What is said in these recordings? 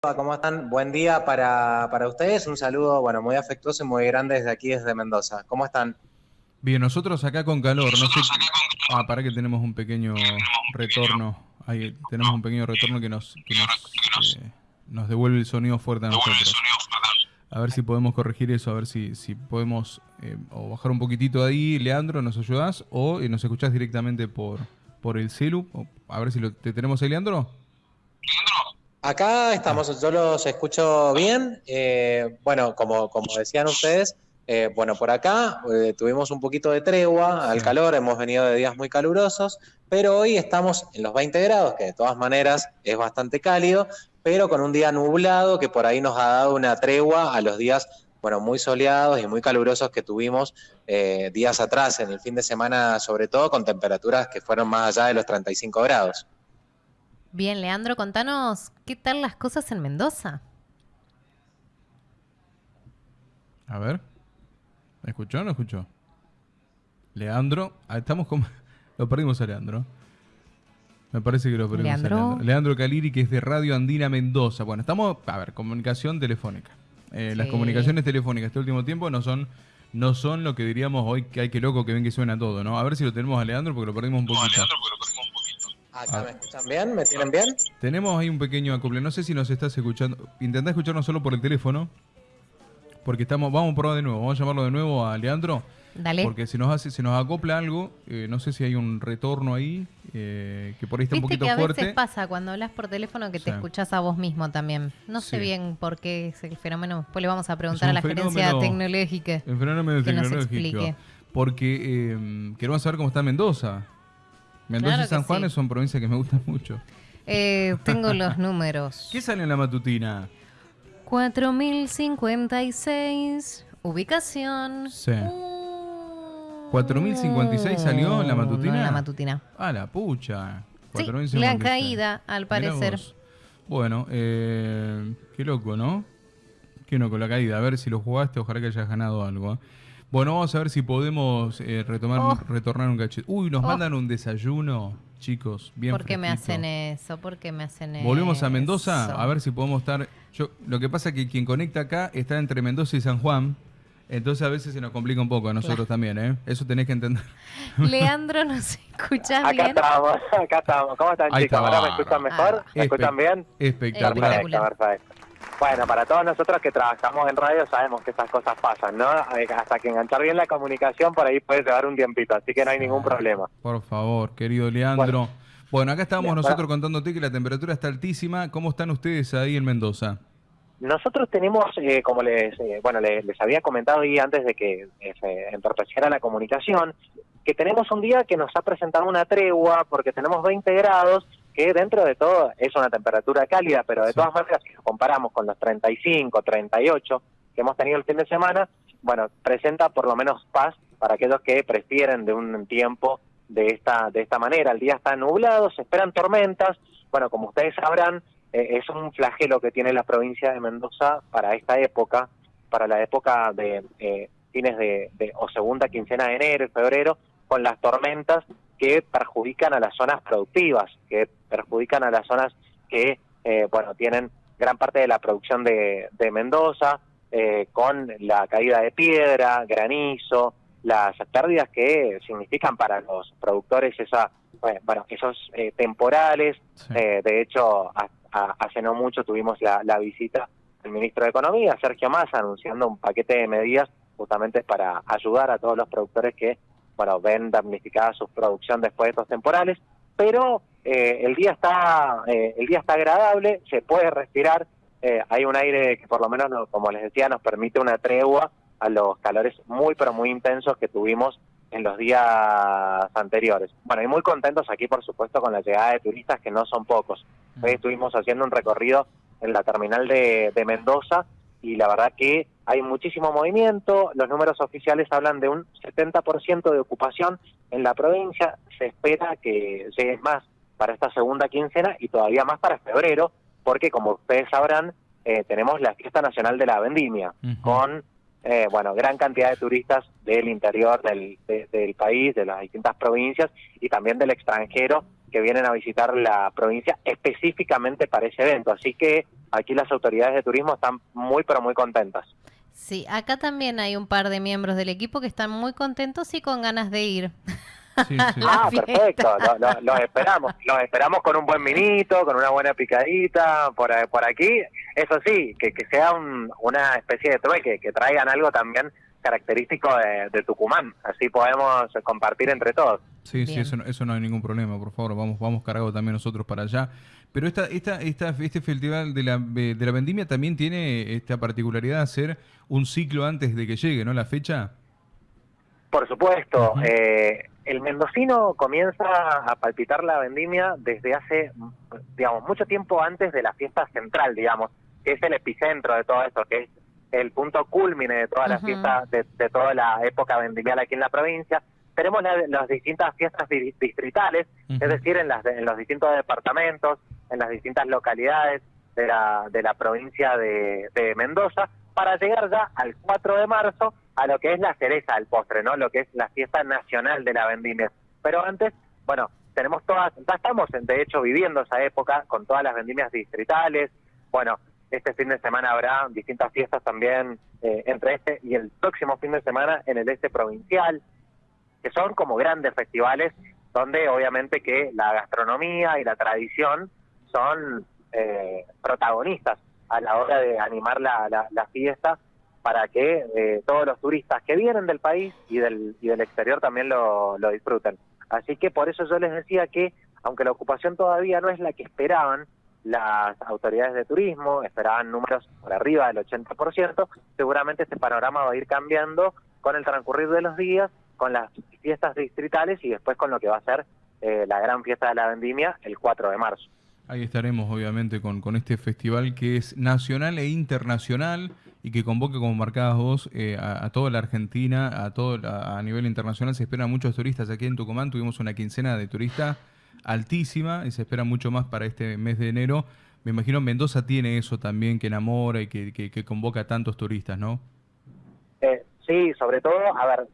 ¿Cómo están? Buen día para, para ustedes. Un saludo, bueno, muy afectuoso y muy grande desde aquí, desde Mendoza. ¿Cómo están? Bien, nosotros acá con calor. No sé. Ah, para que tenemos un pequeño retorno. Ahí tenemos un pequeño retorno que nos, que nos, eh, nos devuelve el sonido fuerte a nosotros. A ver si podemos corregir eso, a ver si, si podemos eh, o bajar un poquitito ahí. Leandro, ¿nos ayudas? O eh, nos escuchás directamente por, por el celu. O, a ver si lo, te tenemos ahí, Leandro. Acá estamos, yo los escucho bien. Eh, bueno, como, como decían ustedes, eh, bueno, por acá eh, tuvimos un poquito de tregua al calor, hemos venido de días muy calurosos, pero hoy estamos en los 20 grados, que de todas maneras es bastante cálido, pero con un día nublado que por ahí nos ha dado una tregua a los días, bueno, muy soleados y muy calurosos que tuvimos días atrás, en el fin de semana sobre todo, con temperaturas que fueron más allá de los 35 grados. Bien, Leandro, contanos qué tal las cosas en Mendoza. A ver. ¿Me escuchó o no escuchó? Leandro, ah, estamos como... Lo perdimos a Leandro. Me parece que lo perdimos Leandro. a Leandro. Leandro Caliri, que es de Radio Andina Mendoza. Bueno, estamos, a ver, comunicación telefónica. Eh, Las comunicaciones telefónicas este último tiempo no son no son lo que diríamos hoy que hay que loco que ven que suena todo, ¿no? A ver si lo tenemos a Leandro porque lo perdimos un poquito. Acá me escuchan bien, ¿me tienen bien? Tenemos ahí un pequeño acople. No sé si nos estás escuchando. Intentá escucharnos solo por el teléfono. Porque estamos. Vamos a probar de nuevo. Vamos a llamarlo de nuevo a Leandro. Dale. Porque si nos hace, se nos acopla algo, eh, no sé si hay un retorno ahí, eh, que por ahí está un poquito que a fuerte. veces pasa cuando hablas por teléfono que te escuchás a vos mismo también. No sé Sí. bien por qué es el fenómeno. Después le vamos a preguntar a la gerencia tecnológica. El fenómeno que nos tecnológico. explique. Porque eh, queremos saber cómo está Mendoza. Mendoza Claro y San Juan sí. son provincias que me gustan mucho. Eh, tengo los números. ¿Qué sale en la matutina? 4056. Ubicación. Sí. 4056 salió en la matutina. No, en la matutina. Ah, la pucha. Sí, 4056. la caída, al parecer. Bueno, eh, qué loco, ¿no? Qué loco la caída. A ver si lo jugaste, ojalá que hayas ganado algo. ¿eh? Bueno, vamos a ver si podemos eh, retomar, Oh. retornar un cachete. Uy, nos Oh. mandan un desayuno, chicos, bien ¿Por qué me hacen eso? ¿Por qué me hacen eso? Volvemos a Mendoza, a ver si podemos estar. Yo, lo que pasa es que quien conecta acá está entre Mendoza y San Juan. Entonces a veces se nos complica un poco a nosotros también, ¿eh? Eso tenés que entender. Leandro, ¿nos escuchás Acá bien? estamos, acá estamos. ¿Cómo están, Ahí chicos? está. ¿Ahora me escuchan mejor? ¿Me Espe- escuchan bien? Espectacular. Espectacular. Perfecto, perfecto. Bueno, para todos nosotros que trabajamos en radio sabemos que estas cosas pasan, ¿no? Eh, Hasta que enganchar bien la comunicación por ahí puede llevar un tiempito, así que no hay ningún problema. Por favor, querido Leandro. Bueno, Bueno. acá estamos nosotros para- contándote que la temperatura está altísima. ¿Cómo están ustedes ahí en Mendoza? Nosotros tenemos, eh, como les, eh, bueno, les, les había comentado ahí antes de que eh, se entorpeciera la comunicación, que tenemos un día que nos ha presentado una tregua porque tenemos 20 grados, que dentro de todo es una temperatura cálida, pero de Sí. todas maneras, si lo comparamos con los 35, 38 que hemos tenido el fin de semana, bueno, presenta por lo menos paz para aquellos que prefieren de un tiempo de esta, de esta manera. El día está nublado, se esperan tormentas, bueno, como ustedes sabrán, eh, es un flagelo que tiene la provincia de Mendoza para esta época, para la época de eh, fines de, de- o segunda quincena de enero y febrero, con las tormentas que perjudican a las zonas productivas, que perjudican a las zonas que, eh, bueno, tienen gran parte de la producción de, de Mendoza, eh, con la caída de piedra, granizo, las pérdidas que significan para los productores esa, bueno, esos eh, temporales, Sí. eh, de hecho, a- a- hace no mucho tuvimos la, la visita del ministro de Economía, Sergio Massa, anunciando un paquete de medidas justamente para ayudar a todos los productores que bueno ven damnificada su producción después de estos temporales. Pero eh, el día está eh, el día está agradable, se puede respirar, eh, hay un aire que por lo menos, no- como les decía, nos permite una tregua a los calores muy pero muy intensos que tuvimos en los días anteriores. Bueno, y muy contentos aquí, por supuesto, con la llegada de turistas, que no son pocos. Hoy estuvimos haciendo un recorrido en la terminal de, de Mendoza y la verdad que hay muchísimo movimiento. Los números oficiales hablan de un 70% de ocupación en la provincia. Se espera que llegue más para esta segunda quincena y todavía más para febrero, porque como ustedes sabrán, eh, tenemos la fiesta nacional de la vendimia, con eh, bueno gran cantidad de turistas del interior del, de- del país, de las distintas provincias y también del extranjero que vienen a visitar la provincia específicamente para ese evento. Así que aquí las autoridades de turismo están muy, pero muy contentas. Sí, acá también hay un par de miembros del equipo que están muy contentos y con ganas de ir. Ah, perfecto, los esperamos, los esperamos con un buen minito, con una buena picadita por, por aquí. Eso sí, que, que sea una especie de trueque, que traigan algo también característico de, Tucumán, así podemos compartir entre todos. Sí, sí, eso no, eso no hay ningún problema, por favor, vamos vamos cargados también nosotros para allá. Pero esta, esta, esta, este festival de la, de la vendimia también tiene esta particularidad de ser un ciclo antes de que llegue, ¿no? La fecha. Por supuesto, eh, el mendocino comienza a palpitar la vendimia desde hace, digamos, mucho tiempo antes de la fiesta central, digamos, que es el epicentro de todo esto, que es el punto culmine de todas las fiestas, de, toda la época vendimial aquí en la provincia. Tenemos las distintas fiestas distritales, es decir, en, las, en los distintos departamentos, en las distintas localidades de la, de la provincia de, Mendoza, para llegar ya al 4 de marzo a lo que es la cereza del postre, ¿no? Lo que es la fiesta nacional de la vendimia. Pero antes, bueno, tenemos todas, ya estamos de hecho viviendo esa época con todas las vendimias distritales, bueno, este fin de semana habrá distintas fiestas también eh, entre este y el próximo fin de semana en el este provincial, que son como grandes festivales donde obviamente que la gastronomía y la tradición son eh, protagonistas a la hora de animar la, la, fiesta para que eh, todos los turistas que vienen del país y del, y del exterior también lo, lo disfruten. Así que por eso yo les decía que, aunque la ocupación todavía no es la que esperaban, las autoridades de turismo esperaban números por arriba del 80%, seguramente este panorama va a ir cambiando con el transcurrir de los días, con las fiestas distritales y después con lo que va a ser eh, la gran fiesta de la vendimia el 4 de marzo. Ahí estaremos obviamente con, con este festival que es nacional e internacional y que convoca, como marcabas vos, eh, a, toda la Argentina, a todo a, a nivel internacional. Se esperan muchos turistas aquí en Tucumán. Tuvimos una quincena de turistas altísima y se espera mucho más para este mes de enero. Me imagino Mendoza tiene eso también que enamora y que, que, convoca a tantos turistas, ¿no? Eh, sí, sobre todo, a ver,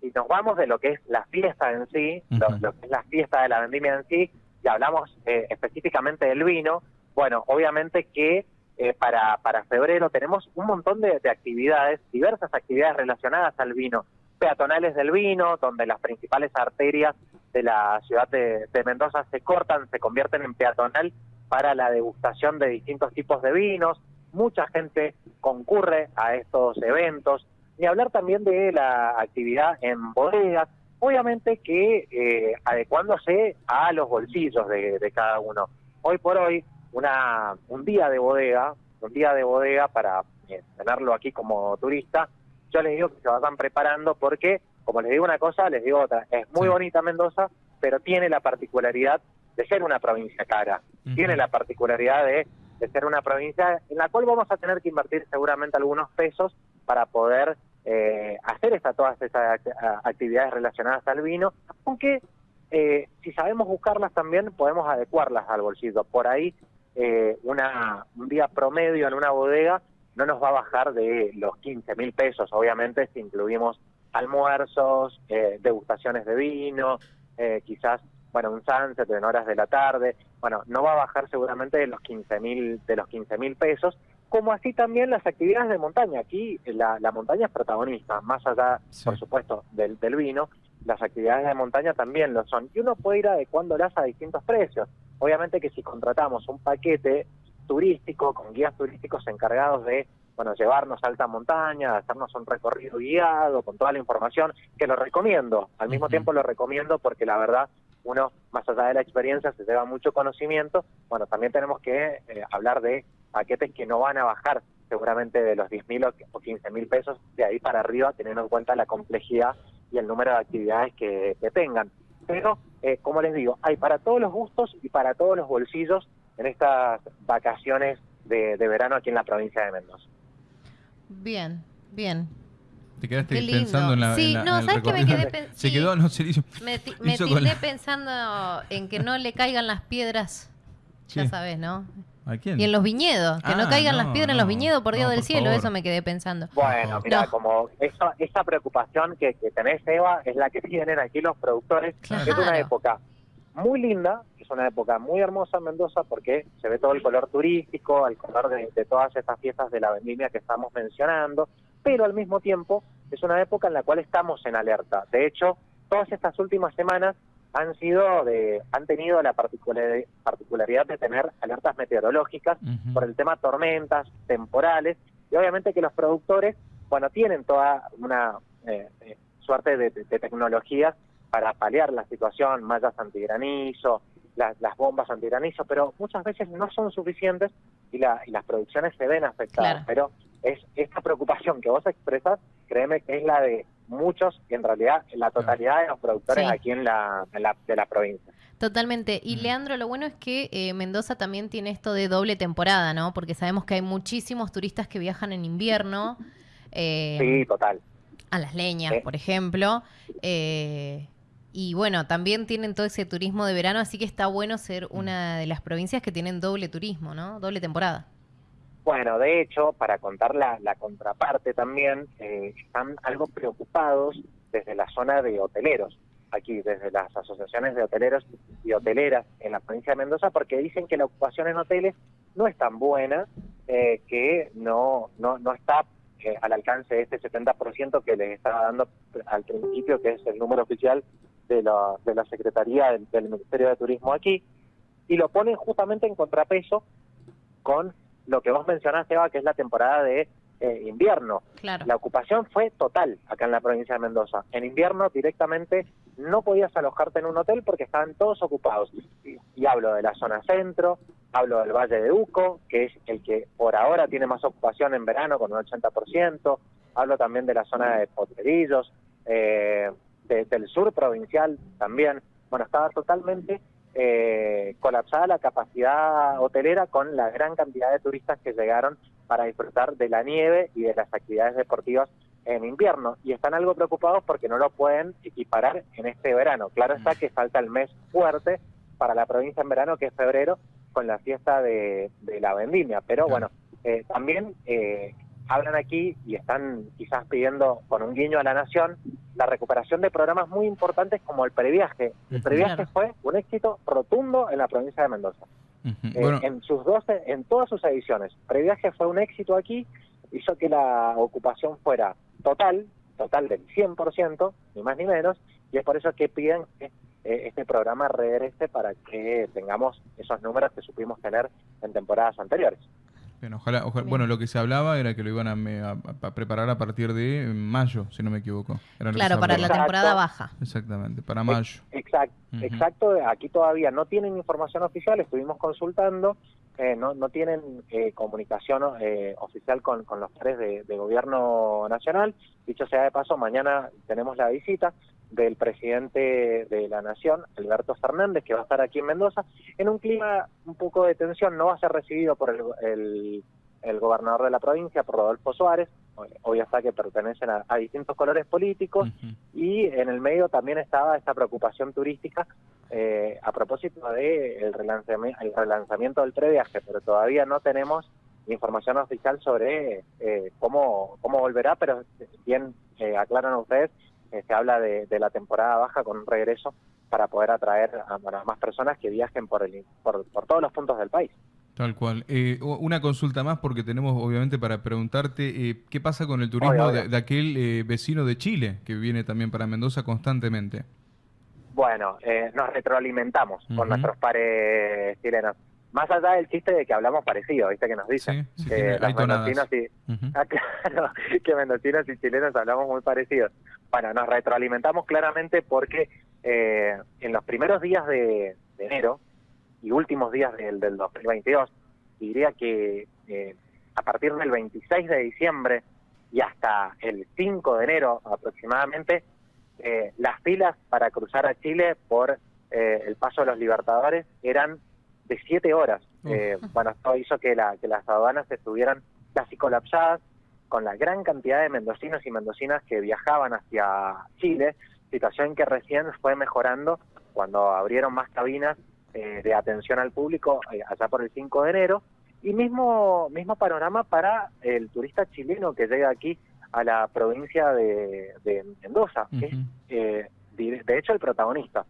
si nos vamos de lo que es la fiesta en sí, lo, que es la fiesta de la vendimia en sí, y hablamos eh, específicamente del vino, bueno, obviamente que eh, para, para febrero tenemos un montón de, de, actividades, diversas actividades relacionadas al vino, peatonales del vino, donde las principales arterias de la ciudad de, Mendoza se cortan, se convierten en peatonal para la degustación de distintos tipos de vinos. Mucha gente concurre a estos eventos. Y hablar también de la actividad en bodegas, obviamente que eh, adecuándose a los bolsillos de, cada uno. Hoy por hoy, una, un día de bodega, un día de bodega para eh, tenerlo aquí como turista, yo les digo que se vayan preparando porque como les digo una cosa, les digo otra. Es muy bonita Mendoza, pero tiene la particularidad de ser una provincia cara. Tiene la particularidad de, ser una provincia en la cual vamos a tener que invertir seguramente algunos pesos para poder eh, hacer esta, todas esas actividades relacionadas al vino, aunque eh, si sabemos buscarlas también podemos adecuarlas al bolsillo. Por ahí eh, una, un día promedio en una bodega no nos va a bajar de los 15 mil pesos, obviamente si incluimos almuerzos, eh, degustaciones de vino, eh, quizás, bueno, un sunset en horas de la tarde, bueno, no va a bajar seguramente de los 15 mil de los 15 mil pesos, como así también las actividades de montaña. Aquí la, montaña es protagonista, más allá, por supuesto, del, del vino, las actividades de montaña también lo son. Y uno puede ir adecuándolas a distintos precios. Obviamente que si contratamos un paquete turístico con guías turísticos encargados de bueno, llevarnos a alta montaña, hacernos un recorrido guiado con toda la información, que lo recomiendo, al mismo tiempo lo recomiendo porque la verdad uno, más allá de la experiencia, se lleva mucho conocimiento, bueno, también tenemos que eh, hablar de paquetes que no van a bajar seguramente de los 10 mil o 15 mil pesos de ahí para arriba, teniendo en cuenta la complejidad y el número de actividades que, tengan. Pero, eh, como les digo, hay para todos los gustos y para todos los bolsillos en estas vacaciones de verano aquí en la provincia de Mendoza. Bien, bien. Te quedaste pensando en la. Sí, no, ¿sabes qué me quedé pensando? Se quedó, no se hizo. Me, me quedé pensando en que no le caigan las piedras. Ya sabes, ¿no? ¿A quién? Y en los viñedos, que no ah, caigan las piedras en los viñedos por Dios del cielo, eso me quedé pensando. Bueno, mira, como esa, esa preocupación que, que, tenés, Eva, es la que tienen aquí los productores. Es una época muy linda, es una época muy hermosa en Mendoza porque se ve todo el color turístico, el color de, todas estas fiestas de la vendimia que estamos mencionando, pero al mismo tiempo es una época en la cual estamos en alerta. De hecho, todas estas últimas semanas han sido de, han tenido la particularidad de tener alertas meteorológicas por el tema tormentas, temporales, y obviamente que los productores, bueno, tienen toda una eh, eh, suerte de, tecnologías para paliar la situación, mallas antigranizo, las, las bombas antigranizo, pero muchas veces no son suficientes y, la, y las producciones se ven afectadas. Pero es esta preocupación que vos expresas, créeme que es la de muchos, y en realidad la totalidad de los productores aquí en la, de la provincia. Totalmente. Y Leandro, lo bueno es que eh, Mendoza también tiene esto de doble temporada, ¿no? Porque sabemos que hay muchísimos turistas que viajan en invierno. Eh, sí, total. A las leñas, por ejemplo. Eh, y bueno, también tienen todo ese turismo de verano, así que está bueno ser una de las provincias que tienen doble turismo, ¿no? Doble temporada. Bueno, de hecho, para contar la, contraparte también, eh, están algo preocupados desde la zona de hoteleros, aquí desde las asociaciones de hoteleros y hoteleras en la provincia de Mendoza, porque dicen que la ocupación en hoteles no es tan buena, eh, que no, no, no está eh, al alcance de este 70% que les estaba dando al principio, que es el número oficial de la, de la Secretaría del, del Ministerio de Turismo aquí, y lo ponen justamente en contrapeso con lo que vos mencionaste, Eva, que es la temporada de eh, invierno. La ocupación fue total acá en la provincia de Mendoza. En invierno directamente no podías alojarte en un hotel porque estaban todos ocupados. Y, hablo de la zona centro, hablo del Valle de Uco, que es el que por ahora tiene más ocupación en verano con un 80%, hablo también de la zona de Potrerillos, eh, del sur provincial también. Bueno, estaba totalmente eh, colapsada la capacidad hotelera con la gran cantidad de turistas que llegaron para disfrutar de la nieve y de las actividades deportivas en invierno y están algo preocupados porque no lo pueden equiparar en este verano. Claro está que falta el mes fuerte para la provincia en verano, que es febrero, con la fiesta de, la vendimia. Pero bueno, eh, también eh, hablan aquí y están quizás pidiendo con un guiño a la nación la recuperación de programas muy importantes como el previaje. El previaje fue un éxito rotundo en la provincia de Mendoza. Eh, en sus 12, en todas sus ediciones. Previaje fue un éxito aquí, hizo que la ocupación fuera total, total del 100%, ni más ni menos, y es por eso que piden que eh, este programa regrese para que tengamos esos números que supimos tener en temporadas anteriores. Bueno, ojalá, bueno, lo que se hablaba era que lo iban a, preparar a partir de mayo, si no me equivoco. claro, para la temporada baja. Exactamente, para mayo. Exacto, exacto. Aquí todavía no tienen información oficial, estuvimos consultando, eh, no, no tienen eh, comunicación eh, oficial con, con los tres de, de gobierno nacional. Dicho sea de paso, mañana tenemos la visita del presidente de la Nación, Alberto Fernández, que va a estar aquí en Mendoza, en un clima un poco de tensión, no va a ser recibido por el, el, gobernador de la provincia, por Rodolfo Suárez, hoy está que pertenecen a, distintos colores políticos, y en el medio también estaba esta preocupación turística eh, a propósito del el relanzamiento, del previaje, pero todavía no tenemos información oficial sobre eh, cómo, cómo volverá, pero bien eh, aclaran ustedes, eh, se habla de, la temporada baja con un regreso para poder atraer a, más personas que viajen por, el, por, todos los puntos del país. Tal cual. Eh, una consulta más porque tenemos obviamente para preguntarte eh, qué pasa con el turismo De, aquel vecino de Chile que viene también para Mendoza constantemente. Bueno, nos retroalimentamos con nuestros pares chilenos más allá del chiste de que hablamos parecido, ¿viste? Que nos dicen que los mendocinos y, ah, claro, que mendocinos y chilenos hablamos muy parecidos. Bueno, nos retroalimentamos claramente porque eh, en los primeros días de, enero y últimos días del, del 2022, diría que eh, a partir del 26 de diciembre y hasta el 5 de enero aproximadamente, eh, las filas para cruzar a Chile por el paso de los Libertadores eran de siete horas. Eh, bueno, esto hizo que, la, que las aduanas estuvieran casi colapsadas con la gran cantidad de mendocinos y mendocinas que viajaban hacia Chile, situación que recién fue mejorando cuando abrieron más cabinas eh, de atención al público eh, allá por el 5 de enero. Y mismo, mismo panorama para el turista chileno que llega aquí a la provincia de, Mendoza, que es de hecho el protagonista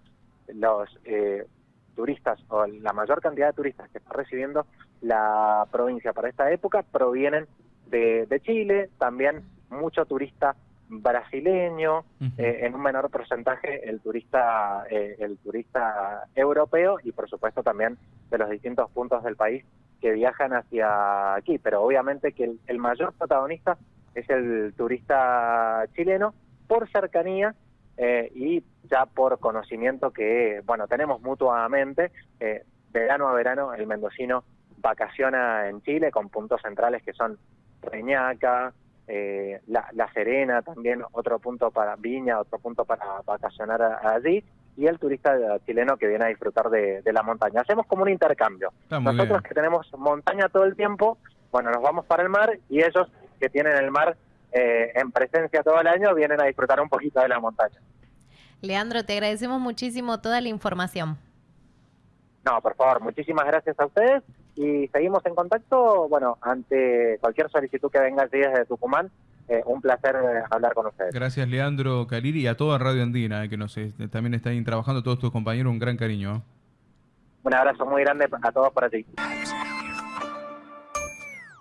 los eh, turistas o la mayor cantidad de turistas que está recibiendo la provincia para esta época provienen de, Chile, también mucho turista brasileño, eh, en un menor porcentaje el turista eh, el turista europeo y por supuesto también de los distintos puntos del país que viajan hacia aquí, pero obviamente que el mayor protagonista es el turista chileno por cercanía eh, y ya por conocimiento que, bueno, tenemos mutuamente, eh, verano a verano el mendocino vacaciona en Chile con puntos centrales que son Reñaca, eh, la, Serena también, otro punto para Viña, otro punto para vacacionar allí, y el turista chileno que viene a disfrutar de, la montaña. Hacemos como un intercambio. Nosotros que tenemos montaña todo el tiempo, bueno, nos vamos para el mar y ellos que tienen el mar eh, en presencia todo el año vienen a disfrutar un poquito de la montaña. Leandro, te agradecemos muchísimo toda la información. No, por favor, muchísimas gracias a ustedes y seguimos en contacto. Bueno, ante cualquier solicitud que venga desde Tucumán, eh, un placer eh, hablar con ustedes. Gracias, Leandro Caliri, y a toda Radio Andina, que nos también están trabajando todos tus compañeros. Un gran cariño. Un abrazo muy grande a todos para ti.